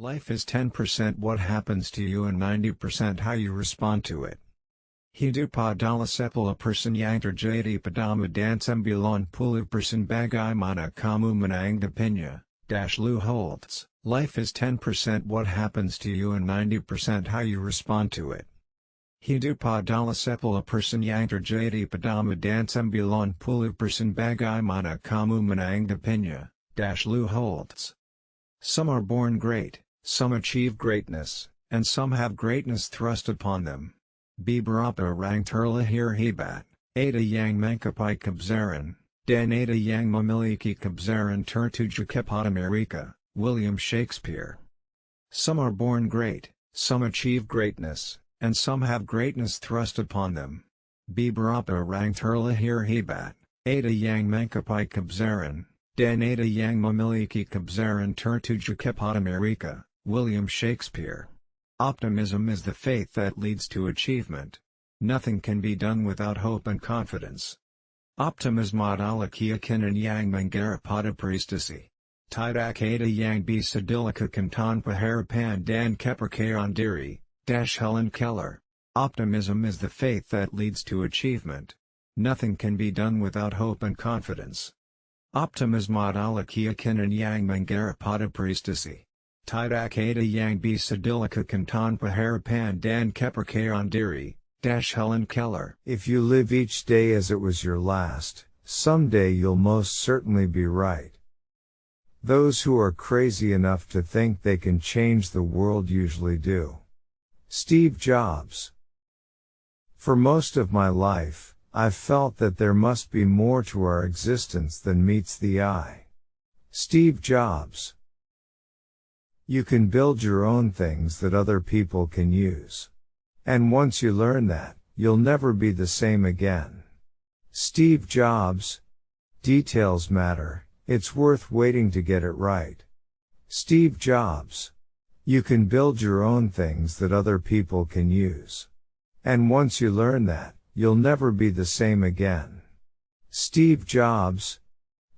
Life is 10% what happens to you and 90% how you respond to it. Hidup adalah sepuluh persen yang terjadi padamu dan sembilan puluh persen bagaimana kamu menanggapinya, dash Lou Holtz. Life is 10% what happens to you and 90% how you respond to it. Hidup adalah sepuluh persen yang terjadi padamu dan sembilan puluh persen bagaimana kamu menanggapinya, dash Lou Holtz. Some are born great, some achieve greatness, and some have greatness thrust upon them. Beberapa orang terlahir hebat, ada yang mengkapai kebesaran, dan ada yang memiliki kebesaran tertuju kepada mereka, William Shakespeare. Some are born great, some achieve greatness, and some have greatness thrust upon them. Beberapa orang terlahir hebat, ada yang mengkapai kebesaran, dan ada yang memiliki kebesaran tertuju kepada mereka, William Shakespeare. Optimism is the faith that leads to achievement. Nothing can be done without hope and confidence. Optimism adalah keyakinan yang menggarap prestasi. Tidak ada yang bisa dilakukan harapan dan kepercayaan diri, Dash Helen Keller. Optimism is the faith that leads to achievement. Nothing can be done without hope and confidence. Optimism adalah keyakinan yang menggarap prestasi. Tidak ada yang bisa dilakukan tanpa harapan dan kepercayaan diri, Dash Helen Keller. If you live each day as it was your last, someday you'll most certainly be right. Those who are crazy enough to think they can change the world usually do. Steve Jobs. For most of my life, I've felt that there must be more to our existence than meets the eye. Steve Jobs. You can build your own things that other people can use. And once you learn that, you'll never be the same again. Steve Jobs. Details matter, it's worth waiting to get it right. Steve Jobs. You can build your own things that other people can use. And once you learn that, you'll never be the same again. Steve Jobs.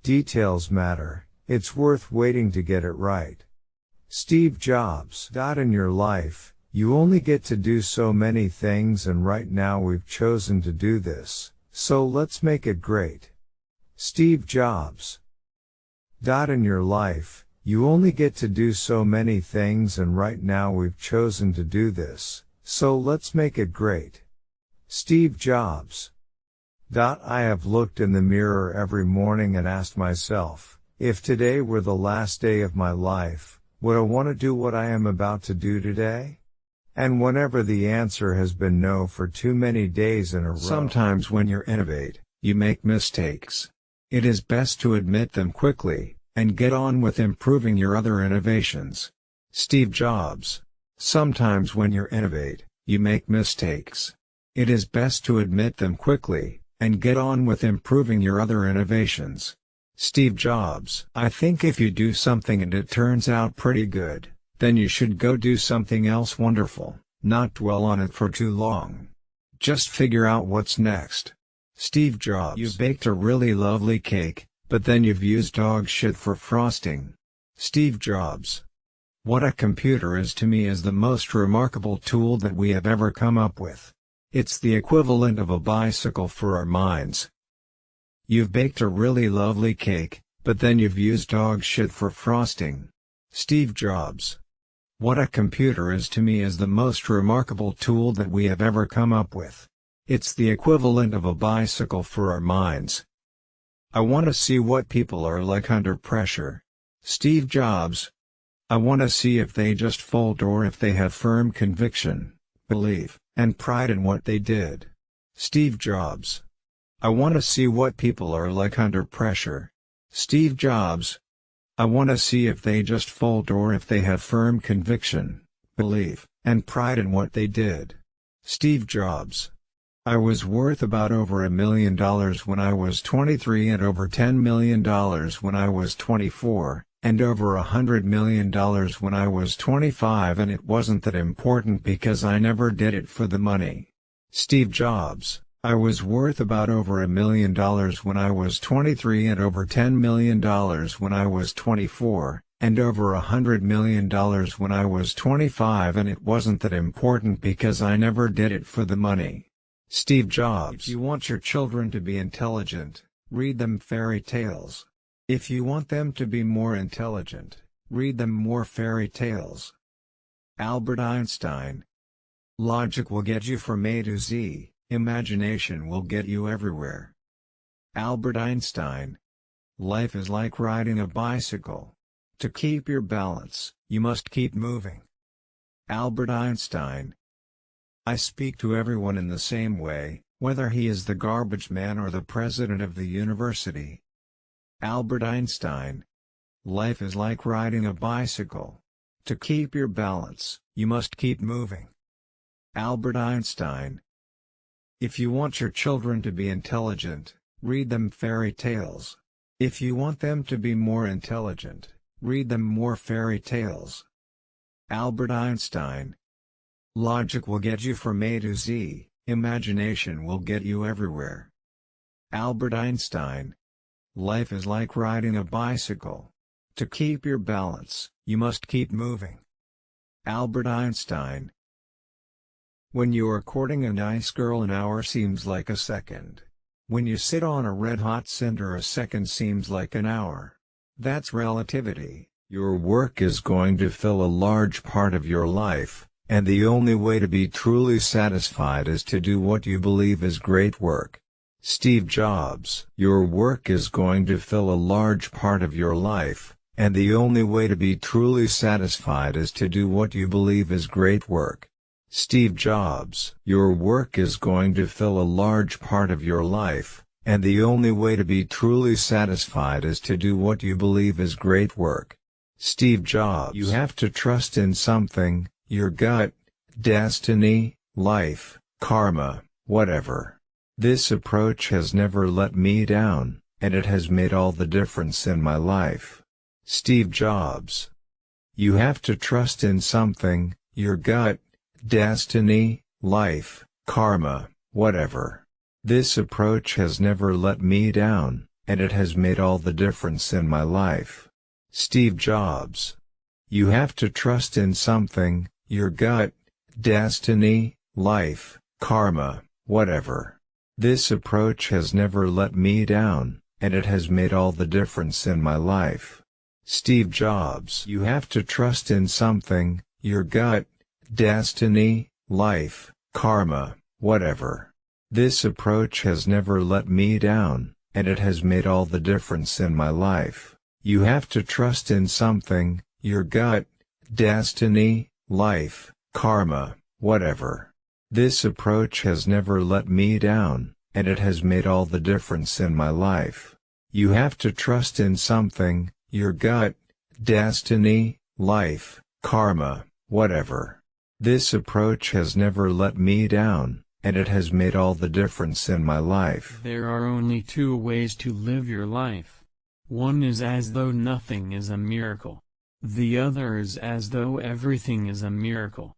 Details matter, it's worth waiting to get it right. Steve Jobs. In your life, you only get to do so many things and right now we've chosen to do this, so let's make it great. Steve Jobs. In your life, you only get to do so many things and right now we've chosen to do this, so let's make it great. Steve Jobs. I have looked in the mirror every morning and asked myself, if today were the last day of my life, would I want to do what I am about to do today? And whenever the answer has been no for too many days in a row. Sometimes when you innovate, you make mistakes. It is best to admit them quickly, and get on with improving your other innovations. Steve Jobs. Sometimes when you innovate, you make mistakes. It is best to admit them quickly, and get on with improving your other innovations. Steve Jobs. I think if you do something and it turns out pretty good, then you should go do something else wonderful, not dwell on it for too long. Just figure out what's next. Steve Jobs. You baked a really lovely cake, but then you've used dog shit for frosting. Steve Jobs. What a computer is to me is the most remarkable tool that we have ever come up with. It's the equivalent of a bicycle for our minds. You've baked a really lovely cake, but then you've used dog shit for frosting. Steve Jobs. What a computer is to me is the most remarkable tool that we have ever come up with. It's the equivalent of a bicycle for our minds. I want to see what people are like under pressure. Steve Jobs. I want to see if they just fold or if they have firm conviction, belief, and pride in what they did. Steve Jobs. I want to see what people are like under pressure. Steve Jobs. I want to see if they just fold or if they have firm conviction, belief, and pride in what they did. Steve Jobs. I was worth about over a million dollars when I was 23 and over $10 million when I was 24, and over a hundred million dollars when I was 25 and it wasn't that important because I never did it for the money. Steve Jobs I was worth about over a million dollars when I was 23 and over $10 million when I was 24, and over a hundred million dollars when I was 25 and it wasn't that important because I never did it for the money. Steve Jobs If you want your children to be intelligent, read them fairy tales. If you want them to be more intelligent, read them more fairy tales. Albert Einstein Logic will get you from A to Z, imagination will get you everywhere. Albert Einstein Life is like riding a bicycle. To keep your balance, you must keep moving. Albert Einstein I speak to everyone in the same way, whether he is the garbage man or the president of the university. Albert Einstein Life is like riding a bicycle. To keep your balance, you must keep moving. Albert Einstein If you want your children to be intelligent, read them fairy tales. If you want them to be more intelligent, read them more fairy tales. Albert Einstein Logic will get you from A to Z, imagination will get you everywhere. Albert Einstein Life is like riding a bicycle. To keep your balance, you must keep moving. Albert Einstein When you are courting a nice girl an hour seems like a second. When you sit on a red-hot cinder a second seems like an hour. That's relativity. Your work is going to fill a large part of your life, and the only way to be truly satisfied is to do what you believe is great work. Steve Jobs Your work is going to fill a large part of your life, and the only way to be truly satisfied is to do what you believe is great work. Steve Jobs Your work is going to fill a large part of your life, and the only way to be truly satisfied is to do what you believe is great work. Steve Jobs You have to trust in something, your gut, destiny, life, karma, whatever. This approach has never let me down, and it has made all the difference in my life. Steve Jobs. You have to trust in something, your gut, destiny, life, karma, whatever. This approach has never let me down, and it has made all the difference in my life. Steve Jobs. You have to trust in something, your gut, destiny, life, karma, whatever. This approach has never let me down, and it has made all the difference in my life. Steve Jobs You have to trust in something, your gut, destiny, life, karma, whatever. This approach has never let me down, and it has made all the difference in my life. You have to trust in something, your gut, destiny, life, karma, whatever. This approach has never let me down, and it has made all the difference in my life. You have to trust in something, your gut, destiny, life, karma, whatever. This approach has never let me down, and it has made all the difference in my life. There are only two ways to live your life. One is as though nothing is a miracle. The other is as though everything is a miracle.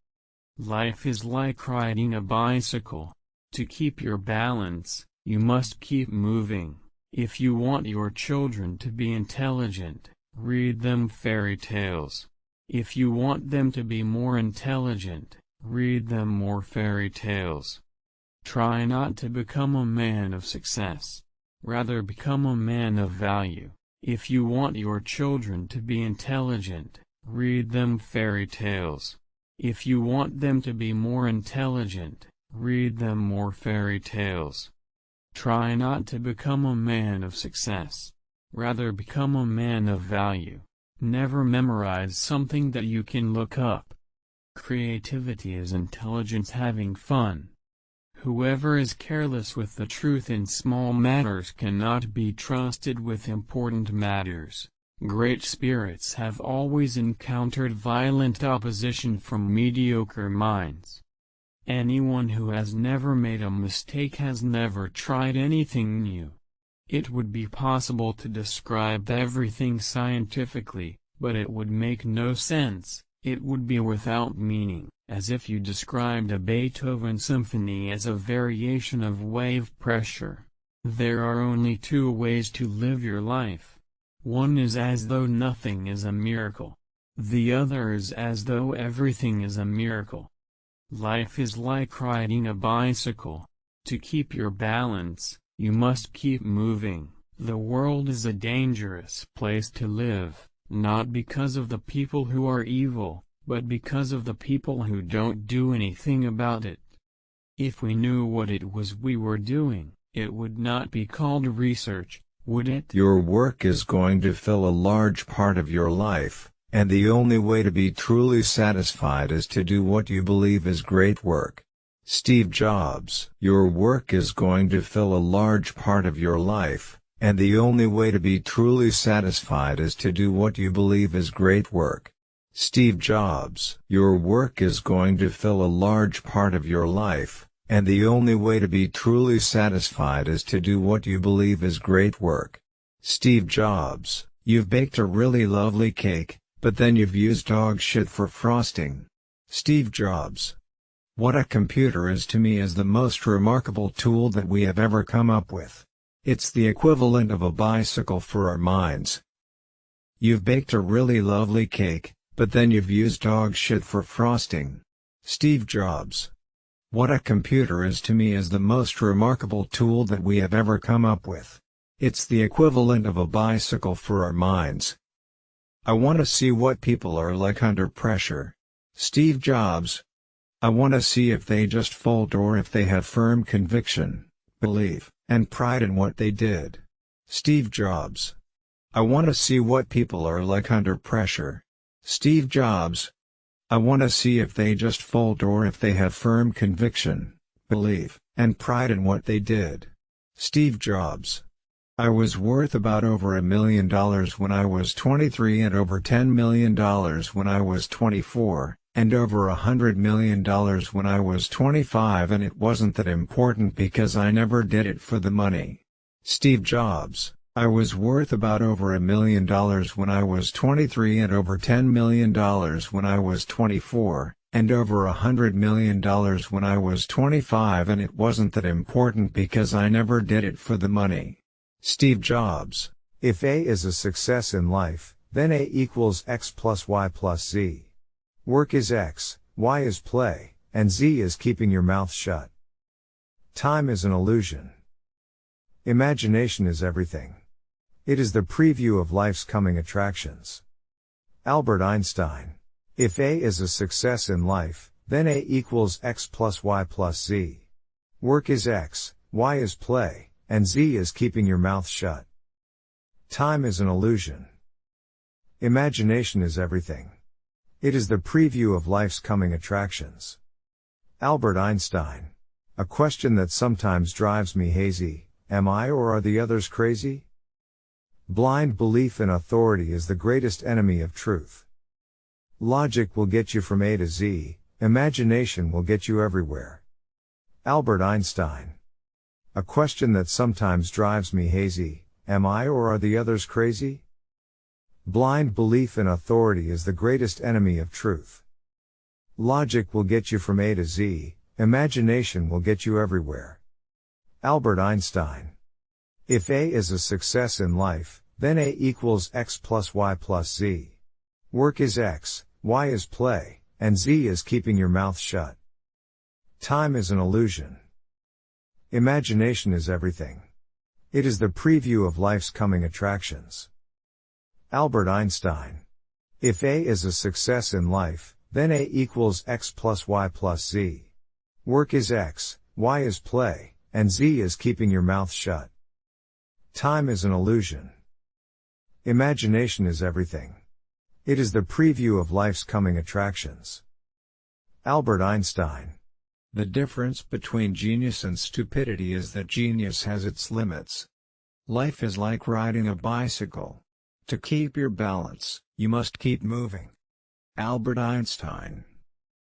Life is like riding a bicycle. To keep your balance, you must keep moving. If you want your children to be intelligent, read them fairy tales. If you want them to be more intelligent, read them more fairy tales. Try not to become a man of success. Rather become a man of value. If you want your children to be intelligent, read them fairy tales. If you want them to be more intelligent, read them more fairy tales. Try not to become a man of success. Rather become a man of value. Never memorize something that you can look up. Creativity is intelligence having fun. Whoever is careless with the truth in small matters cannot be trusted with important matters. Great spirits have always encountered violent opposition from mediocre minds. Anyone who has never made a mistake has never tried anything new. It would be possible to describe everything scientifically, but it would make no sense, it would be without meaning, as if you described a Beethoven symphony as a variation of wave pressure. There are only two ways to live your life. One is as though nothing is a miracle. The other is as though everything is a miracle. Life is like riding a bicycle. To keep your balance, you must keep moving. The world is a dangerous place to live, not because of the people who are evil, but because of the people who don't do anything about it. If we knew what it was we were doing, it would not be called research, would it? Your work is going to fill a large part of your life, and the only way to be truly satisfied is to do what you believe is great work. Steve Jobs Your work is going to fill a large part of your life, and the only way to be truly satisfied is to do what you believe is great work. Steve Jobs Your work is going to fill a large part of your life, and the only way to be truly satisfied is to do what you believe is great work. Steve Jobs, you've baked a really lovely cake, but then you've used dog shit for frosting. Steve Jobs. What a computer is to me is the most remarkable tool that we have ever come up with. It's the equivalent of a bicycle for our minds. You've baked a really lovely cake, but then you've used dog shit for frosting. Steve Jobs. What a computer is to me is the most remarkable tool that we have ever come up with. It's the equivalent of a bicycle for our minds. I want to see what people are like under pressure. Steve Jobs. I want to see if they just fold or if they have firm conviction, belief, and pride in what they did. Steve Jobs. I want to see what people are like under pressure. Steve Jobs. I want to see if they just fold or if they have firm conviction, belief, and pride in what they did. Steve Jobs. I was worth about over a million dollars when I was 23 and over $10 million when I was 24, and over a hundred million dollars when I was 25 and it wasn't that important because I never did it for the money. Steve Jobs I was worth about over a million dollars when I was 23 and over $10 million when I was 24, and over a hundred million dollars when I was 25 and it wasn't that important because I never did it for the money. Steve Jobs. If A is a success in life, then A equals X plus Y plus Z. Work is X, Y is play, and Z is keeping your mouth shut. Time is an illusion. Imagination is everything. It is the preview of life's coming attractions. Albert Einstein. If A is a success in life, then A equals X plus Y plus Z. Work is X, Y is play, and Z is keeping your mouth shut. Time is an illusion. Imagination is everything. It is the preview of life's coming attractions. Albert Einstein. A question that sometimes drives me hazy, am I or are the others crazy? Blind belief in authority is the greatest enemy of truth. Logic will get you from A to Z, imagination will get you everywhere. Albert Einstein. A question that sometimes drives me hazy, am I or are the others crazy? Blind belief in authority is the greatest enemy of truth. Logic will get you from A to Z, imagination will get you everywhere. Albert Einstein. If A is a success in life, then A equals X plus Y plus Z. Work is X, Y is play, and Z is keeping your mouth shut. Time is an illusion. Imagination is everything. It is the preview of life's coming attractions. Albert Einstein. If A is a success in life, then A equals X plus Y plus Z. Work is X, Y is play, and Z is keeping your mouth shut. Time is an illusion. Imagination is everything. It is the preview of life's coming attractions. Albert Einstein. The difference between genius and stupidity is that genius has its limits. Life is like riding a bicycle. To keep your balance, you must keep moving. Albert Einstein.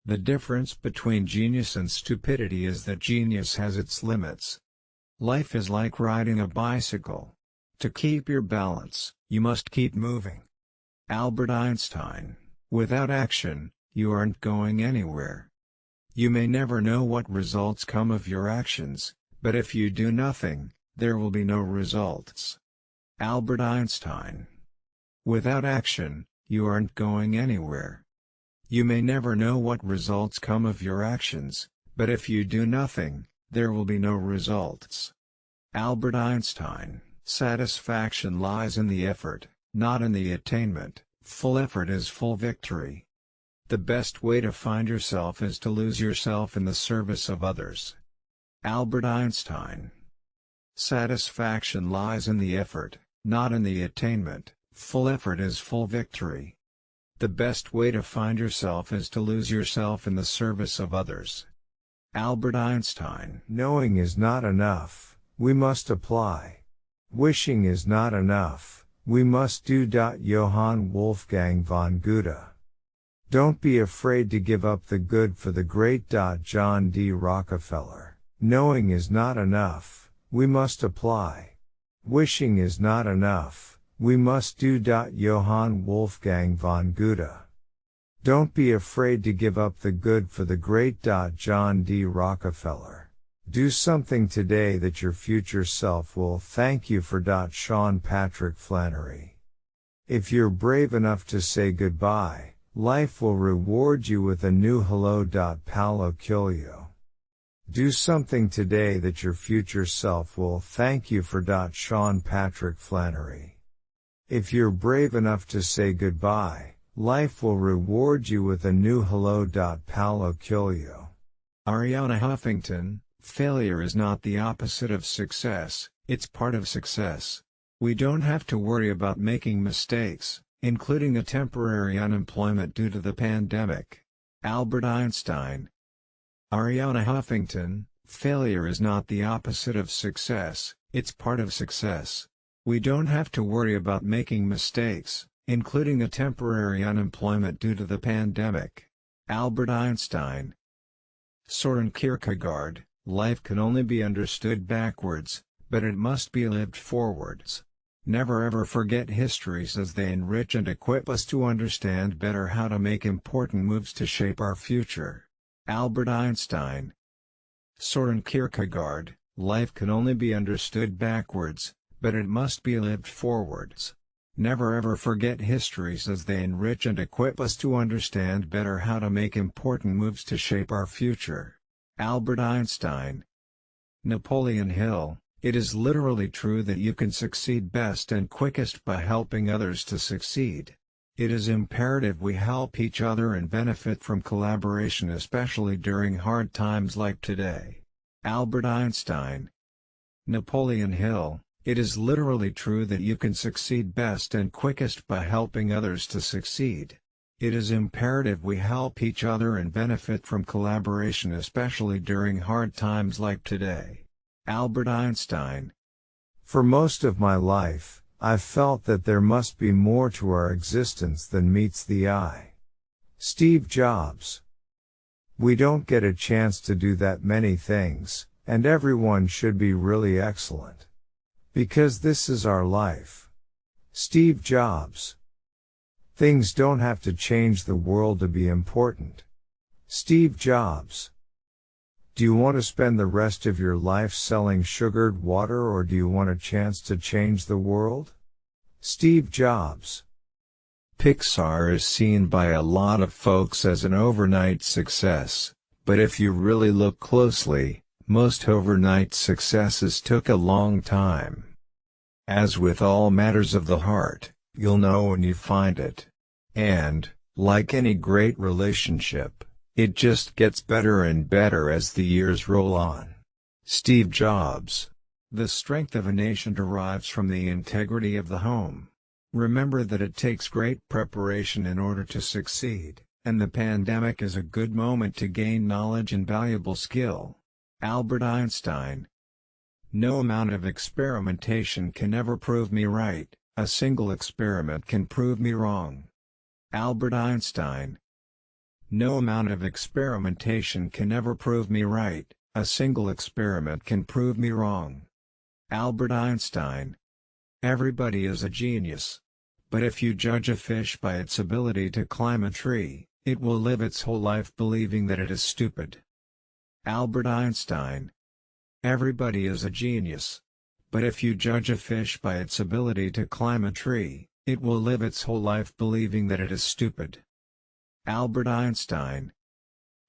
The difference between genius and stupidity is that genius has its limits. Life is like riding a bicycle. To keep your balance, you must keep moving. Albert Einstein, without action, you aren't going anywhere. You may never know what results come of your actions, but if you do nothing, there will be no results. Albert Einstein Without action, you aren't going anywhere. You may never know what results come of your actions, but if you do nothing, there will be no results. Albert Einstein Satisfaction lies in the effort, not in the attainment, full effort is full victory. The best way to find yourself is to lose yourself in the service of others. Albert Einstein Satisfaction lies in the effort, not in the attainment, full effort is full victory. The best way to find yourself is to lose yourself in the service of others. Albert Einstein Knowing is not enough, we must apply. Wishing is not enough, we must do. Johann Wolfgang von Goethe. Don't be afraid to give up the good for the great. John D. Rockefeller. Knowing is not enough, we must apply. Wishing is not enough, we must do. Johann Wolfgang von Goethe. Don't be afraid to give up the good for the great. John D. Rockefeller. Do something today that your future self will thank you for. Sean Patrick Flanery. If you're brave enough to say goodbye, life will reward you with a new hello. Paulo Coelho. Do something today that your future self will thank you for. Sean Patrick Flanery. If you're brave enough to say goodbye, life will reward you with a new hello. Paulo Coelho. Arianna Huffington, failure is not the opposite of success, it's part of success. We don't have to worry about making mistakes, including a temporary unemployment due to the pandemic. Albert Einstein. Arianna Huffington, failure is not the opposite of success, it's part of success. We don't have to worry about making mistakes, including a temporary unemployment due to the pandemic. Albert Einstein Soren Kierkegaard, life can only be understood backwards, but it must be lived forwards. Never ever forget histories as they enrich and equip us to understand better how to make important moves to shape our future. Albert Einstein Soren Kierkegaard, life can only be understood backwards, but it must be lived forwards. Never ever forget histories as they enrich and equip us to understand better how to make important moves to shape our future. Albert Einstein Napoleon Hill, it is literally true that you can succeed best and quickest by helping others to succeed. It is imperative we help each other and benefit from collaboration especially during hard times like today. Albert Einstein Napoleon Hill, it is literally true that you can succeed best and quickest by helping others to succeed. It is imperative we help each other and benefit from collaboration especially during hard times like today. Albert Einstein For most of my life, I've felt that there must be more to our existence than meets the eye. Steve Jobs We don't get a chance to do that many things, and everyone should be really excellent. Because this is our life. Steve Jobs. Things don't have to change the world to be important. Steve Jobs. Do you want to spend the rest of your life selling sugared water or do you want a chance to change the world? Steve Jobs. Pixar is seen by a lot of folks as an overnight success, but if you really look closely, most overnight successes took a long time. As with all matters of the heart, you'll know when you find it. And, like any great relationship, it just gets better and better as the years roll on. Steve Jobs The strength of a nation derives from the integrity of the home. Remember that it takes great preparation in order to succeed, and the pandemic is a good moment to gain knowledge and valuable skill. Albert Einstein No amount of experimentation can ever prove me right, a single experiment can prove me wrong. Albert Einstein No amount of experimentation can ever prove me right, a single experiment can prove me wrong. Albert Einstein Everybody is a genius. But if you judge a fish by its ability to climb a tree, it will live its whole life believing that it is stupid. Albert Einstein Everybody is a genius. But if you judge a fish by its ability to climb a tree, It will live its whole life believing that it is stupid. Albert Einstein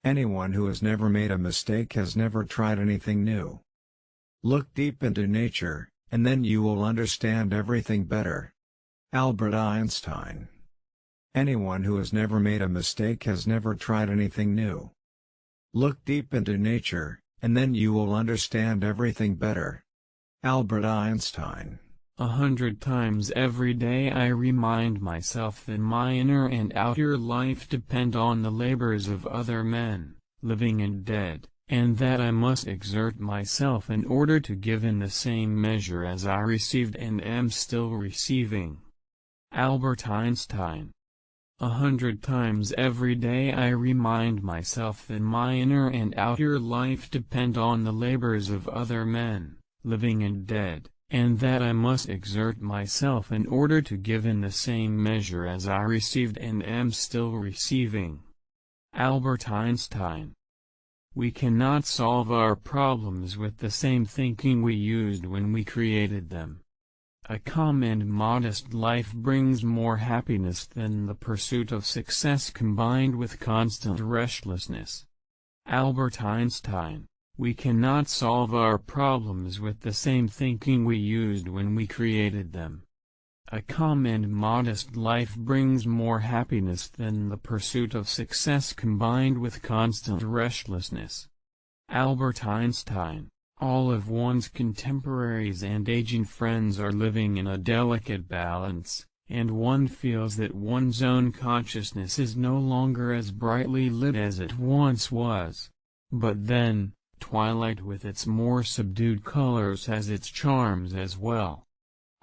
Anyone who has never made a mistake has never tried anything new. Look deep into nature, and then you will understand everything better. Albert Einstein Anyone who has never made a mistake has never tried anything new. Look deep into nature, and then you will understand everything better. Albert Einstein A hundred times every day I remind myself that my inner and outer life depend on the labors of other men, living and dead, and that I must exert myself in order to give in the same measure as I received and am still receiving. Albert Einstein a hundred times every day I remind myself that my inner and outer life depend on the labors of other men, living and dead, and that I must exert myself in order to give in the same measure as I received and am still receiving. Albert Einstein We cannot solve our problems with the same thinking we used when we created them. A calm and modest life brings more happiness than the pursuit of success combined with constant restlessness. Albert Einstein We cannot solve our problems with the same thinking we used when we created them. A calm and modest life brings more happiness than the pursuit of success combined with constant restlessness. Albert Einstein all of one's contemporaries and aging friends are living in a delicate balance, and one feels that one's own consciousness is no longer as brightly lit as it once was. But then, twilight with its more subdued colors has its charms as well.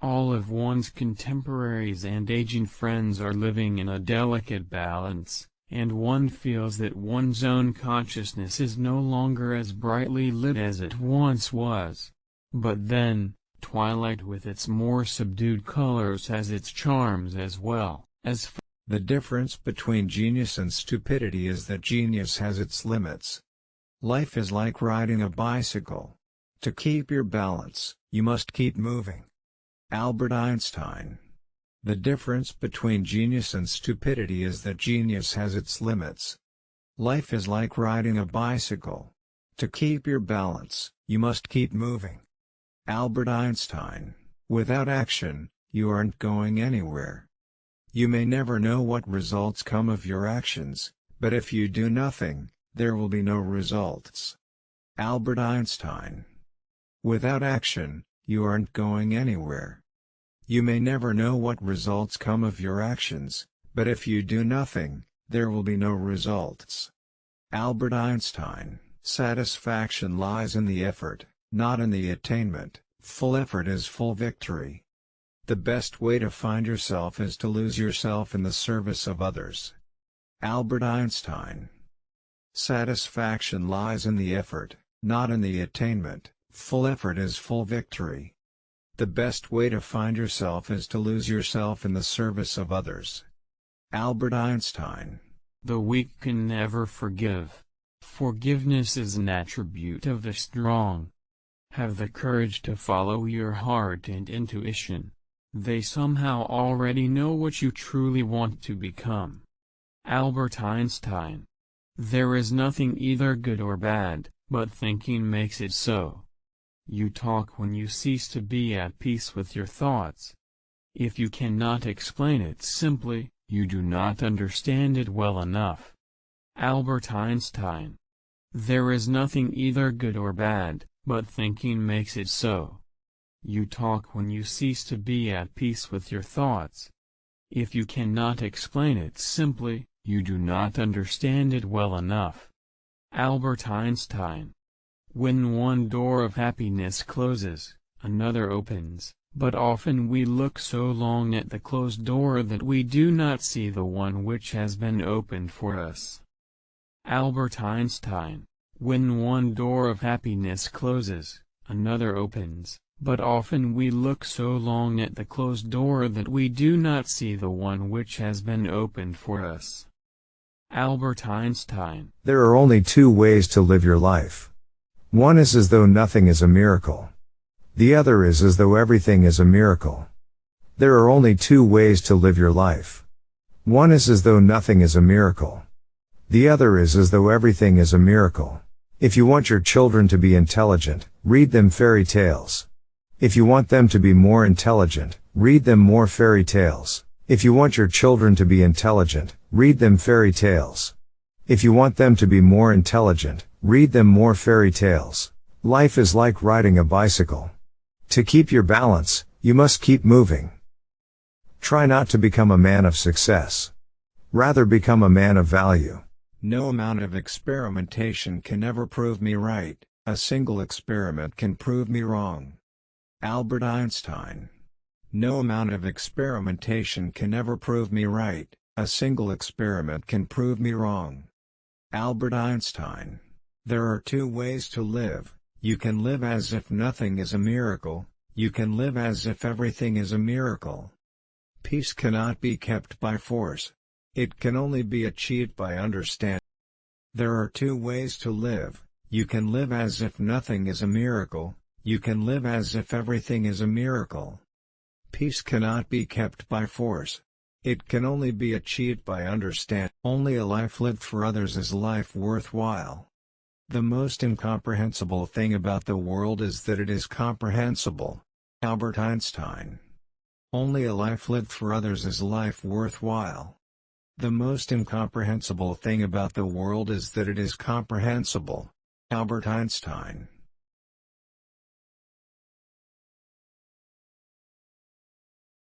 All of one's contemporaries and aging friends are living in a delicate balance, and one feels that one's own consciousness is no longer as brightly lit as it once was. But then, twilight with its more subdued colors has its charms as well, as The difference between genius and stupidity is that genius has its limits. Life is like riding a bicycle. To keep your balance, you must keep moving. Albert Einstein the difference between genius and stupidity is that genius has its limits. Life is like riding a bicycle. To keep your balance, you must keep moving. Albert Einstein Without action, you aren't going anywhere. You may never know what results come of your actions, but if you do nothing, there will be no results. Albert Einstein Without action, you aren't going anywhere. You may never know what results come of your actions, but if you do nothing, there will be no results. Albert Einstein Satisfaction lies in the effort, not in the attainment, full effort is full victory. The best way to find yourself is to lose yourself in the service of others. Albert Einstein Satisfaction lies in the effort, not in the attainment, full effort is full victory. The best way to find yourself is to lose yourself in the service of others. Albert Einstein The weak can never forgive. Forgiveness is an attribute of the strong. Have the courage to follow your heart and intuition. They somehow already know what you truly want to become. Albert Einstein There is nothing either good or bad, but thinking makes it so. You talk when you cease to be at peace with your thoughts. If you cannot explain it simply, you do not understand it well enough. Albert Einstein There is nothing either good or bad, but thinking makes it so. You talk when you cease to be at peace with your thoughts. If you cannot explain it simply, you do not understand it well enough. Albert Einstein when one door of happiness closes, another opens, but often we look so long at the closed door that we do not see the one which has been opened for us. Albert Einstein When one door of happiness closes, another opens, but often we look so long at the closed door that we do not see the one which has been opened for us. Albert Einstein There are only two ways to live your life. One is as though nothing is a miracle. The other is as though everything is a miracle. There are only two ways to live your life. One is as though nothing is a miracle. The other is as though everything is a miracle. If you want your children to be intelligent, read them fairy tales. If you want them to be more intelligent, read them more fairy tales. If you want your children to be intelligent, read them fairy tales. If you want them to be more intelligent, read them more fairy tales. Life is like riding a bicycle. To keep your balance, you must keep moving. Try not to become a man of success. Rather become a man of value. No amount of experimentation can ever prove me right, a single experiment can prove me wrong. Albert Einstein No amount of experimentation can ever prove me right, a single experiment can prove me wrong. Albert Einstein There are two ways to live, you can live as if nothing is a miracle, you can live as if everything is a miracle. Peace cannot be kept by force. It can only be achieved by understanding. There are two ways to live, you can live as if nothing is a miracle, you can live as if everything is a miracle. Peace cannot be kept by force. It can only be achieved by understanding. Only a life lived for others is life worthwhile. The most incomprehensible thing about the world is that it is comprehensible. Albert Einstein only a life lived for others is life worthwhile. The most incomprehensible thing about the world is that it is comprehensible. Albert Einstein